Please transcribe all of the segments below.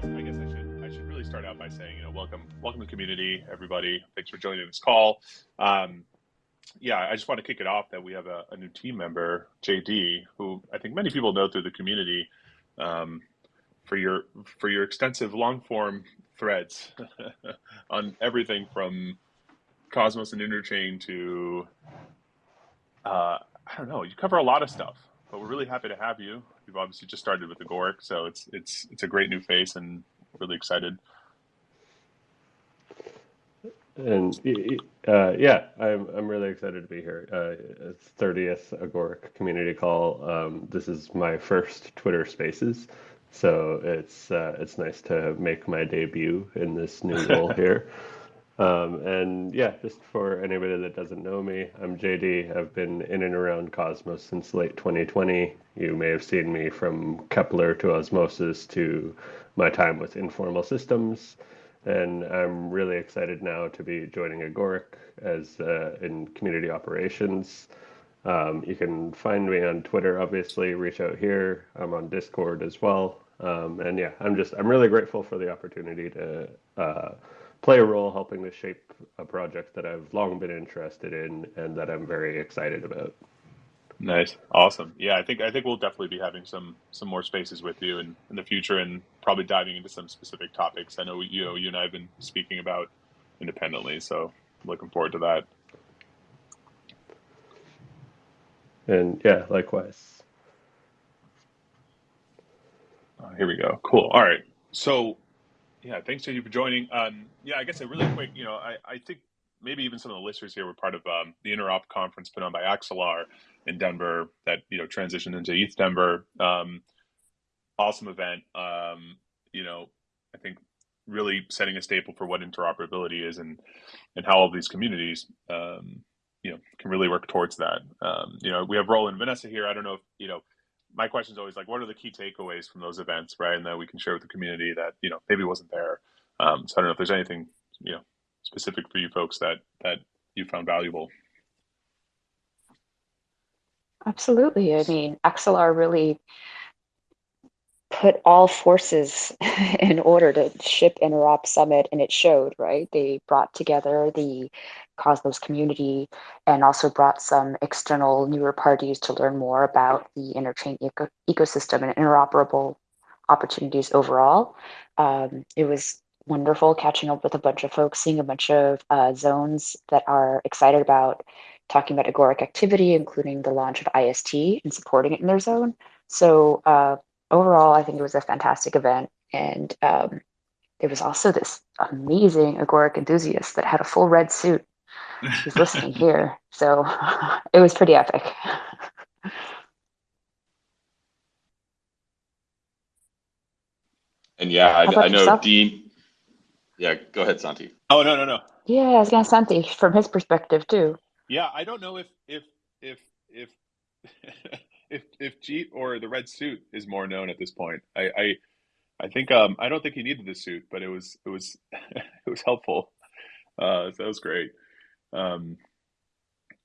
guess I guess I should I should really start out by saying you know welcome welcome to the community everybody thanks for joining this call. Um, yeah, I just want to kick it off that we have a, a, new team member, JD, who I think many people know through the community um, for your for your extensive long form threads on everything from Cosmos and Interchain to uh, I don't know. You cover a lot of stuff, but we're really happy to have you. You've obviously just started with the Agoric, so it's it's it's a great new face, and really excited. And uh, yeah, I'm I'm really excited to be here. Uh, it's 30th Agoric community call. Um, this is my first Twitter Spaces, so it's uh, it's nice to make my debut in this new role here. Um, and yeah, just for anybody that doesn't know me, I'm JD. I've been in and around Cosmos since late 2020. You may have seen me from Keplr to Osmosis to my time with Informal Systems. And I'm really excited now to be joining Agoric as uh, in community operations. Um, you can find me on Twitter, obviously, reach out here. I'm on Discord as well. Um, and yeah, I'm just, I'm really grateful for the opportunity to uh, play a role helping to shape a project that I've long been interested in and that I'm very excited about. Nice, awesome. Yeah, I think I think we'll definitely be having some some more spaces with you in, in the future, and probably diving into some specific topics. I know you know you and I have been speaking about independently, so looking forward to that. And yeah, likewise. Uh, here we go. Cool. All right. So yeah, thanks to you for joining. Um, yeah, I guess a really quick, you know, I, I think maybe even some of the listeners here were part of um, the Interop conference put on by Axelar in Denver that you know transitioned into ETH Denver. Um, awesome event. Um, you know, I think really setting a staple for what interoperability is and and how all these communities um, you know can really work towards that. Um, you know, we have Roland Vanessa here. I don't know if you know my question is always like, what are the key takeaways from those events, right? And that we can share with the community that you know maybe wasn't there. Um, so I don't know if there's anything you know specific for you folks that that you found valuable. Absolutely. I mean, Axelar really put all forces in order to ship Interop Summit, and it showed, right? They brought together the Cosmos community and also brought some external newer parties to learn more about the interchain eco ecosystem and interoperable opportunities overall. Um, it was wonderful catching up with a bunch of folks, seeing a bunch of uh, zones that are excited about talking about agoric activity, including the launch of IST and supporting it in their zone. So uh, overall, I think it was a fantastic event. And um, there was also this amazing agoric enthusiast that had a full red suit. He's listening here. So it was pretty epic. And yeah, I, I know yourself? Dean. Yeah, go ahead, Santi. Oh no, no, no. Yeah, I was gonna Santi from his perspective too. Yeah, I don't know if if if if if if Jeet or the red suit is more known at this point. I I, I think um I don't think he needed the suit, but it was it was it was helpful. Uh, so that was great. Um,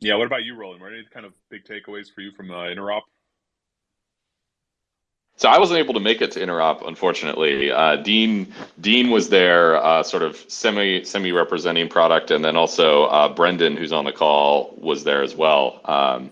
yeah, what about you, Roland? Were any kind of big takeaways for you from uh, Interop? So I wasn't able to make it to Interop, unfortunately. Uh, Dean Dean was there, uh, sort of semi semi representing product, and then also uh, Brendan, who's on the call, was there as well. Um,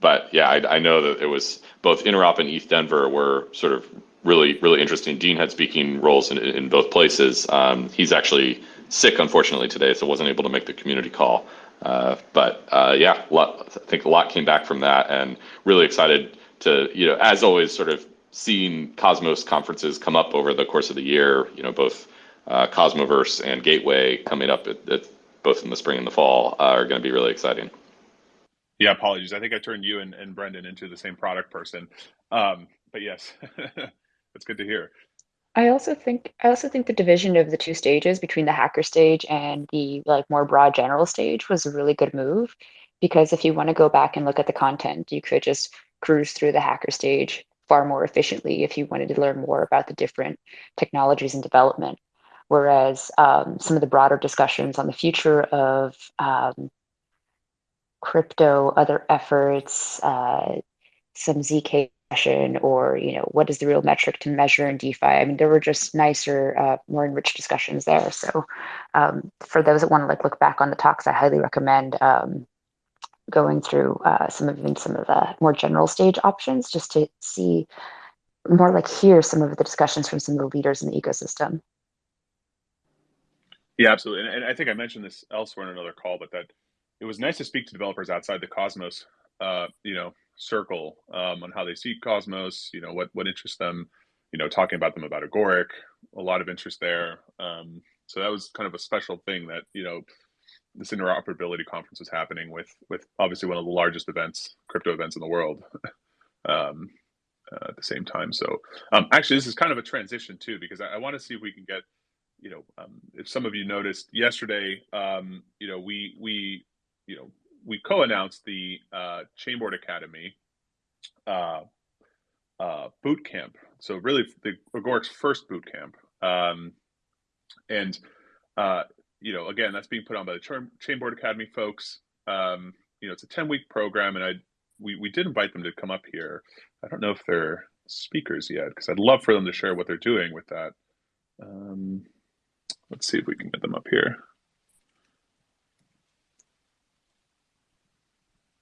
but yeah, I, I, know that it was both Interop and ETH Denver were sort of really really interesting. Dean had speaking roles in, in both places. Um, he's actually sick, unfortunately, today, so wasn't able to make the community call. Uh, but uh, yeah, lot, I think a lot came back from that, and really excited to you know, as always, sort of seeing Cosmos conferences come up over the course of the year, you know, both uh, Cosmoverse and Gateway coming up at, at, both in the spring and the fall uh, are going to be really exciting. Yeah, apologies. I think I turned you and, and Brendan into the same product person. Um, but yes, that's good to hear. I also think I also think the division of the two stages between the hacker stage and the like more broad general stage was a really good move because if you want to go back and look at the content, you could just cruise through the hacker stage far more efficiently if you wanted to learn more about the different technologies and development. Whereas um, some of the broader discussions on the future of um, crypto, other efforts, uh, some ZK discussion or you know what is the real metric to measure in defi? I mean there were just nicer uh, more enriched discussions there. So um, for those that want to like look back on the talks i highly recommend um, going through uh, some of even some of the more general stage options just to see more like hear some of the discussions from some of the leaders in the ecosystem. Yeah absolutely. And, and i think i mentioned this elsewhere in another call but that it was nice to speak to developers outside the cosmos uh, you know circle um, on how they see Cosmos, you know, what, what interests them, you know, talking about them about Agoric, a lot of interest there. Um, so that was kind of a special thing that, you know, this interoperability conference was happening with, with obviously one of the largest events, crypto events in the world um, uh, at the same time. So um, actually, this is kind of a transition too, because I, I want to see if we can get, you know, um, if some of you noticed yesterday, um, you know, we, we, you know, we co-announced the uh, Chainboard Academy uh, uh, boot camp. So really, the Agoric's first boot camp, um, and uh, you know, again, that's being put on by the Chainboard Academy folks. Um, you know, it's a ten week program, and I we we did invite them to come up here. I don't know if they're speakers yet because I'd love for them to share what they're doing with that. Um, let's see if we can get them up here.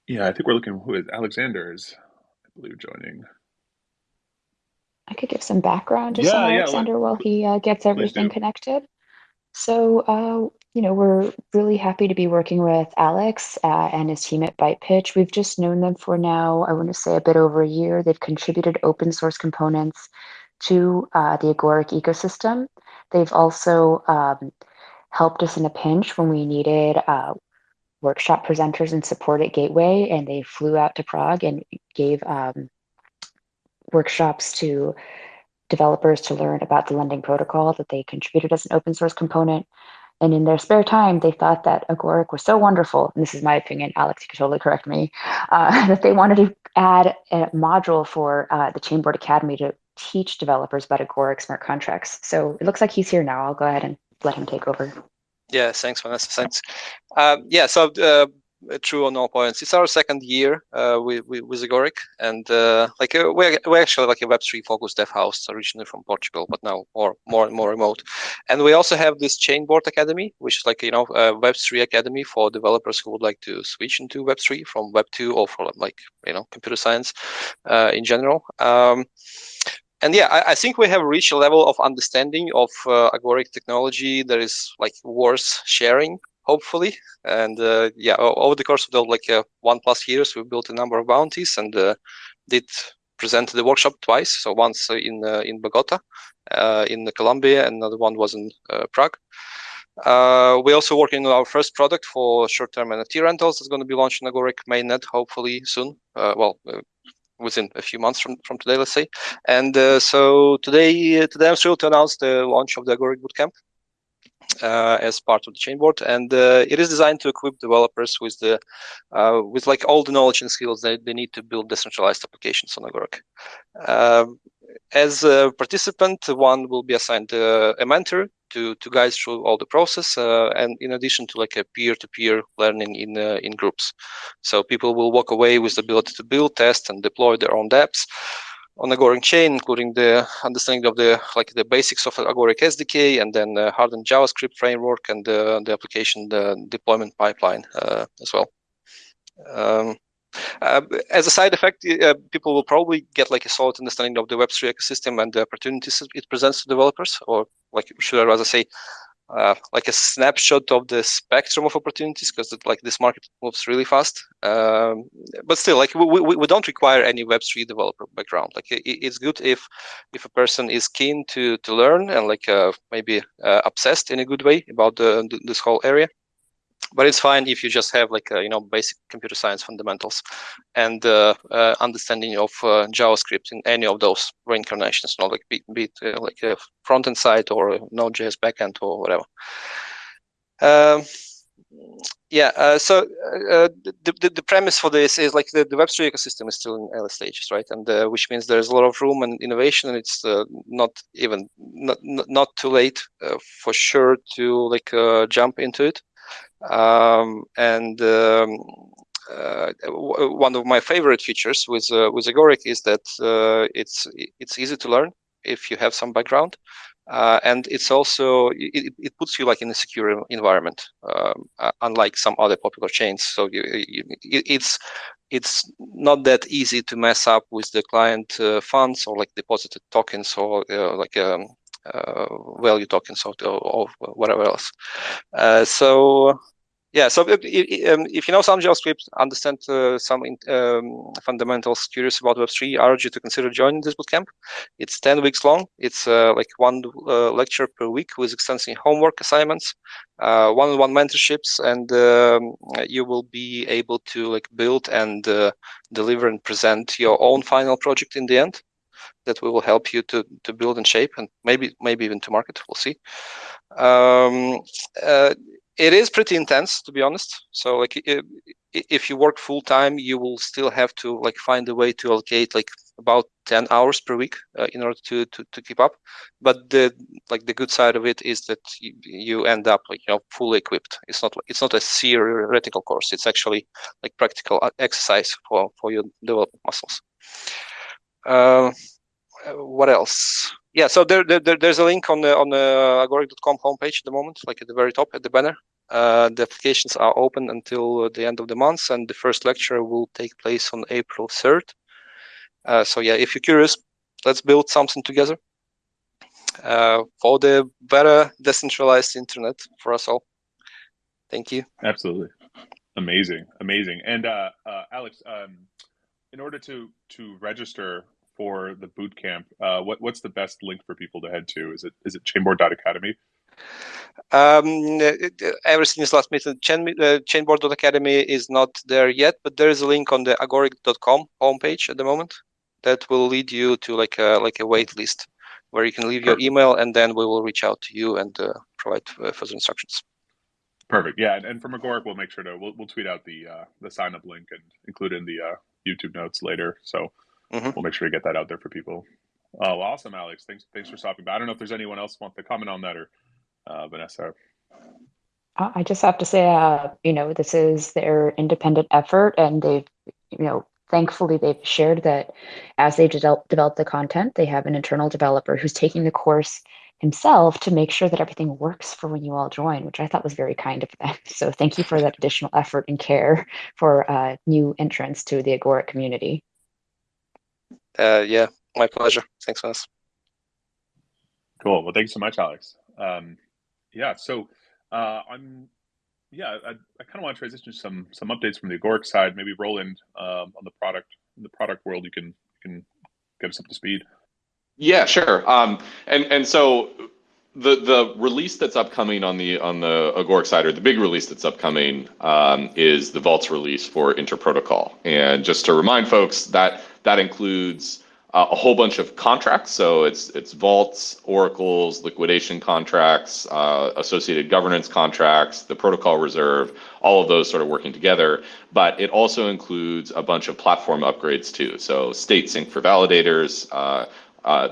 Yeah, I think we're looking who is Alexander is, I believe, joining. I could give some background just yeah, on Alexander yeah, while he uh, gets everything connected. So, uh, you know, we're really happy to be working with Alex uh, and his team at BytePitch. We've just known them for now, I want to say a bit over a year. They've contributed open source components to uh, the Agoric ecosystem. They've also um, helped us in a pinch when we needed uh, workshop presenters and support at Gateway, and they flew out to Prague and gave um, workshops to developers to learn about the lending protocol that they contributed as an open source component. And in their spare time, they thought that Agoric was so wonderful, and this is my opinion, Alex, you can totally correct me, uh, that they wanted to add a module for uh, the Chainboard Academy to teach developers about Agoric smart contracts. So it looks like he's here now. I'll go ahead and let him take over. Yeah, thanks, Vanessa. Thanks. Um, yeah, so uh, true on all points. It's our second year uh, with, with Agoric, and uh, like uh, we're, we're actually like a Web3 focused dev house originally from Portugal, but now more more and more remote. And we also have this Chainboard Academy, which is like you know a Web3 academy for developers who would like to switch into Web3 from Web2 or from like you know computer science uh, in general. Um, and yeah, I, I, think we have reached a level of understanding of uh, agoric technology that is like worth sharing, hopefully. And uh, yeah, over the course of the like uh, one plus years, we built a number of bounties and uh, did present the workshop twice. So once in uh, in Bogota, uh, in Colombia, and another one was in Prague. Uh, we're also working on our first product for short-term NFT rentals. It's going to be launched in Agoric mainnet hopefully soon. Well, within a few months from, from today, let's say. And so today, today I'm thrilled to announce the launch of the Agoric Bootcamp uh, as part of the Chainboard, and uh, it is designed to equip developers with the uh, with like all the knowledge and skills that they need to build decentralized applications on Agoric. Um, as a participant, one will be assigned uh, a mentor to to guide through all the process, uh, and in addition to like a peer-to-peer learning in uh, in groups. So people will walk away with the ability to build, test, and deploy their own dApps on Agoric chain, including the understanding of the like the basics of Agoric SDK, and then uh, hardened JavaScript framework and uh, the application the deployment pipeline uh, as well. Um, uh, as a side effect, uh, people will probably get like a solid understanding of the Web3 ecosystem and the opportunities it presents to developers, or like should I rather say, uh, like a snapshot of the spectrum of opportunities because like this market moves really fast. Um, but still, like we, we, we don't require any Web3 developer background. Like it, it's good if if a person is keen to to learn and like uh, maybe uh, obsessed in a good way about the, this whole area but it's fine if you just have like a, you know basic computer science fundamentals and uh, uh, understanding of uh, JavaScript in any of those reincarnations, not like be, be uh, like a front end side or Node.js backend or whatever. Um, yeah, uh, so uh, the, the, the premise for this is like the, the Web3 ecosystem is still in early stages, right? And which means there's a lot of room and innovation, and it's not even not not too late for sure to like jump into it. Um, and um, uh, one of my favorite features with uh, with Agoric is that uh, it's it's easy to learn if you have some background, uh, and it's also it, it puts you like in a secure environment, um, unlike some other popular chains. So you, you, it's it's not that easy to mess up with the client uh, funds or like deposited tokens or uh, like um, value tokens or, or, whatever else. so yeah, so if, um, if, you know some JavaScript, understand uh, some um, fundamentals, curious about Web3, I urge you to consider joining this bootcamp. It's 10 weeks long. It's uh, like one uh, lecture per week with extensive homework assignments, uh, one-on-one mentorships, and um, you will be able to like build and uh, deliver and present your own final project in the end that we will help you to to build and shape and maybe maybe even to market we'll see um, uh, it is pretty intense to be honest. So like if you work full time you will still have to like find a way to allocate like about 10 hours per week uh, in order to, to to keep up. But the like the good side of it is that you, you end up like you know fully equipped. It's not it's not a theoretical course. It's actually like practical uh, exercise for for your development muscles. Uh, what else yeah, so there, there, there's a link on the on the agoric.com homepage at the moment, like at the very top at the banner. Uh, the applications are open until the end of the month, and the first lecture will take place on April 3rd. Uh, so yeah, if you're curious, let's build something together uh, for the better decentralized internet for us all. Thank you. Absolutely, amazing, amazing. And uh, uh, Alex, um, in order to to register for the boot camp, uh, what what's the best link for people to head to? Is it is it chainboard.academy? Um, everything is last minute. Chain, uh, chainboard.academy is not there yet, but there is a link on the agoric.com homepage at the moment that will lead you to like a like a wait list where you can leave your email and then we will reach out to you and uh, provide uh, further instructions. Perfect. Yeah, and, and from Agoric, we'll make sure to we'll, we'll tweet out the uh, the sign up link and include in the uh, YouTube notes later. So Mm-hmm. We'll make sure to get that out there for people. Oh, awesome, Alex. Thanks, thanks for stopping by. I don't know if there's anyone else want to comment on that or uh, Vanessa. I just have to say, uh, you know, this is their independent effort, and they've, you know, thankfully they've shared that as they develop, develop the content, they have an internal developer who's taking the course himself to make sure that everything works for when you all join, which I thought was very kind of them. So thank you for that additional effort and care for uh, new entrants to the Agoric community uh, yeah, my pleasure. Thanks, Wes. Cool. Well, thanks so much, Alex. Um, yeah, so uh, I'm yeah, I, I kind of want to transition to some some updates from the Agoric side. Maybe Roland um, on the product in the product world, you can you can get us up to speed. Yeah, sure. Um, and and so the the release that's upcoming on the on the Agoric side, or the big release that's upcoming, um, is the Vaults release for Interprotocol. And just to remind folks that that includes uh, a whole bunch of contracts. So it's it's vaults, oracles, liquidation contracts, uh, associated governance contracts, the protocol reserve, all of those sort of working together. But it also includes a bunch of platform upgrades too. So state sync for validators, uh,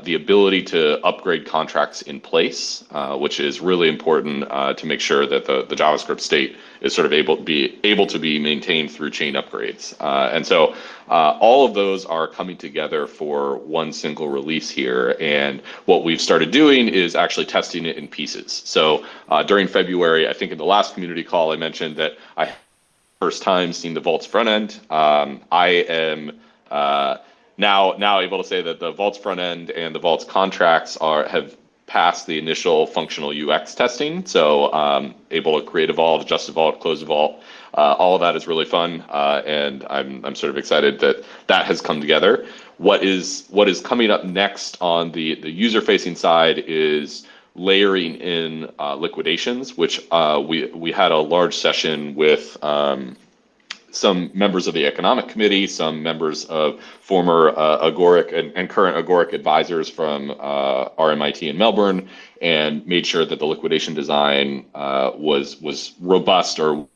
the ability to upgrade contracts in place, uh, which is really important uh, to make sure that the, the JavaScript state is sort of able to be able to be maintained through chain upgrades. Uh, and so uh, all of those are coming together for one single release here. And what we've started doing is actually testing it in pieces. So during February, I think in the last community call, I mentioned that I first time seen the Vaults front end. Um, I am now now able to say that the Vaults front end and the Vaults contracts are have passed the initial functional UX testing. So um, able to create a vault, adjust a vault, close a vault. Uh, all of that is really fun, uh, and I'm I'm sort of excited that that has come together. What is what is coming up next on the the user facing side is layering in uh, liquidations, which uh, we we had a large session with um, some members of the economic committee, some members of former uh, Agoric and, and, current Agoric advisors from uh, RMIT in Melbourne, and made sure that the liquidation design uh, was was robust or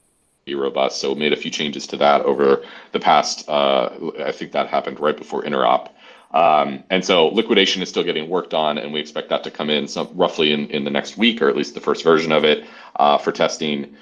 be robust. So made a few changes to that over the past. Uh, I think that happened right before interop. Um, and so liquidation is still getting worked on, and we expect that to come in some roughly in, in the next week, or at least the first version of it uh, for testing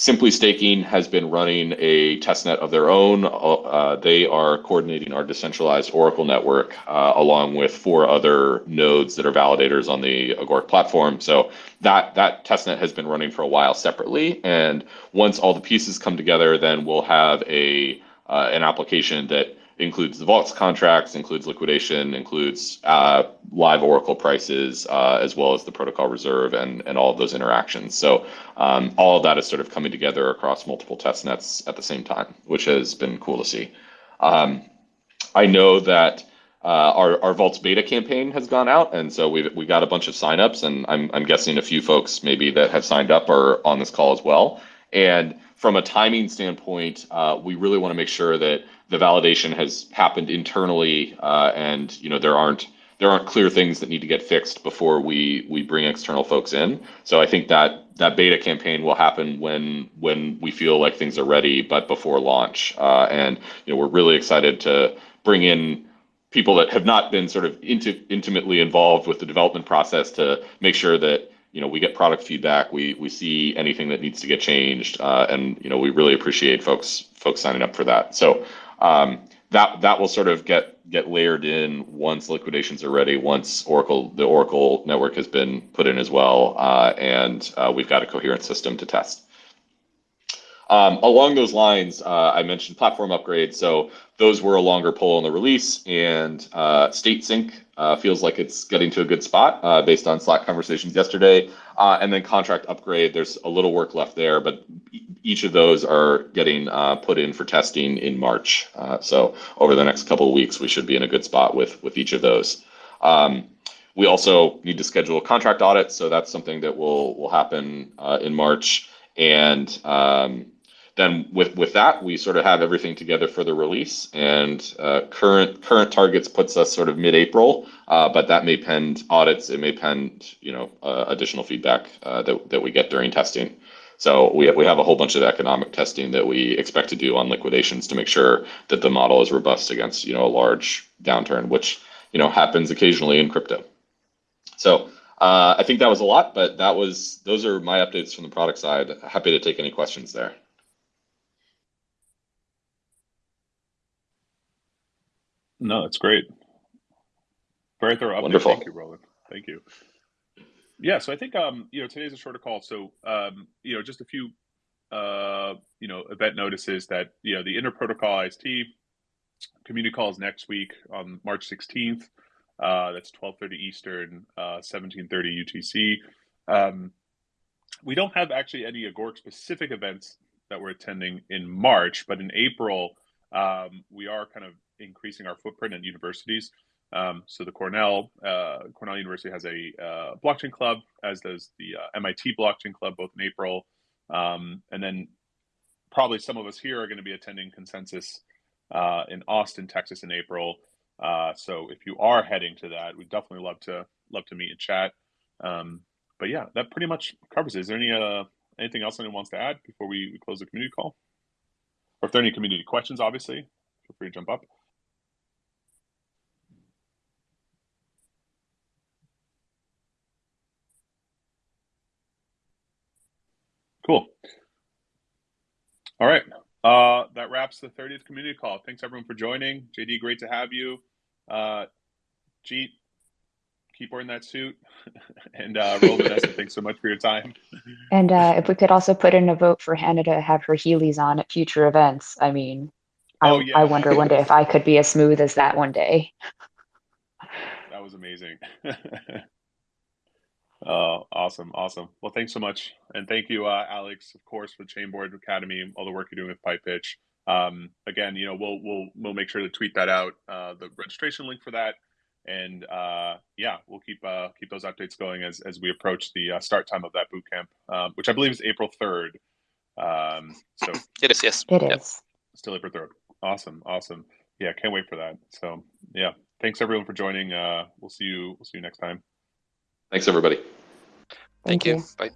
Simply Staking has been running a testnet of their own. Uh, they are coordinating our decentralized Oracle network uh, along with four other nodes that are validators on the Agoric platform. So that that testnet has been running for a while separately, and once all the pieces come together, then we'll have a uh, an application that includes the vaults contracts, includes liquidation, includes uh, live Oracle prices, uh, as well as the protocol reserve and, and all of those interactions. So um, all of that is sort of coming together across multiple test nets at the same time, which has been cool to see. Um, I know that uh, our, our Vaults beta campaign has gone out, and so we we got a bunch of signups, and I'm, I'm guessing a few folks maybe that have signed up are on this call as well. And from a timing standpoint, uh, we really want to make sure that the validation has happened internally, uh, and you know there aren't there aren't clear things that need to get fixed before we we bring external folks in. So I think that that beta campaign will happen when when we feel like things are ready, but before launch. Uh, and you know we're really excited to bring in people that have not been sort of inti- intimately involved with the development process to make sure that you know we get product feedback we we see anything that needs to get changed uh, and you know we really appreciate folks folks signing up for that so um, that that will sort of get get layered in once liquidations are ready, once Oracle the Oracle network has been put in as well, uh, and uh, we've got a coherent system to test. Um, along those lines, uh, I mentioned platform upgrades. So those were a longer pull on the release, and uh, State Sync uh, feels like it's getting to a good spot uh, based on Slack conversations yesterday. Uh, and then contract upgrade, there's a little work left there, but each of those are getting uh, put in for testing in March. so over the next couple of weeks, we should be in a good spot with with each of those. Um, we also need to schedule contract audit, so that's something that will will happen in March. And um, then with with that we sort of have everything together for the release and uh, current current targets puts us sort of mid-april uh, but that may pend audits it may pend you know uh, additional feedback uh, that, that we get during testing so we have, we have a whole bunch of economic testing that we expect to do on liquidations to make sure that the model is robust against you know a large downturn which you know happens occasionally in crypto so uh, I think that was a lot, but that was those are my updates from the product side. Happy to take any questions there. No, that's great. Very thorough update. Wonderful. Thank you, Roland. Thank you. Yeah, so I think um, you know today's a shorter call, so um, you know just a few uh, you know event notices that you know the interprotocol IST community calls next week on March 16th. Uh, that's 12:30 Eastern, uh, 17:30 UTC. Um, we don't have actually any Agoric specific events that we're attending in March, but in April um, we are kind of increasing our footprint at universities. Um, so the Cornell uh, Cornell University has a uh, blockchain club, as does the uh, MIT blockchain club, both in April, um, and then probably some of us here are going to be attending Consensus uh, in Austin, Texas, in April. Uh, so if you are heading to that, we'd definitely love to love to meet and chat. Um, but yeah, that pretty much covers it. Is there any uh, anything else anyone wants to add before we, we close the community call? Or if there are any community questions, obviously, feel free to jump up. Cool. All right. Uh, that wraps the 30th community call. Thanks everyone for joining. JD, great to have you. Uh, Jeet, keep wearing that suit. and uh, Roll Vanessa, thanks so much for your time. And uh, if we could also put in a vote for Hannah to have her Heelys on at future events. I mean, I, Oh, yeah. I wonder one day if I could be as smooth as that one day. That was amazing. Uh, awesome, awesome. Well, thanks so much, and thank you, uh, Alex, of course, for Chainboard Academy, all the work you're doing with BytePitch. Um, again, you know, we'll we'll we'll make sure to tweet that out, uh, the registration link for that, and uh, yeah, we'll keep uh, keep those updates going as as we approach the uh, start time of that boot camp, um, which I believe is April third. Um, so It is, yes. It Yeah. is. still April third. Awesome, awesome. Yeah, can't wait for that. So yeah, thanks everyone for joining. Uh, we'll see you. We'll see you next time. Thanks, everybody. Thank you. Bye.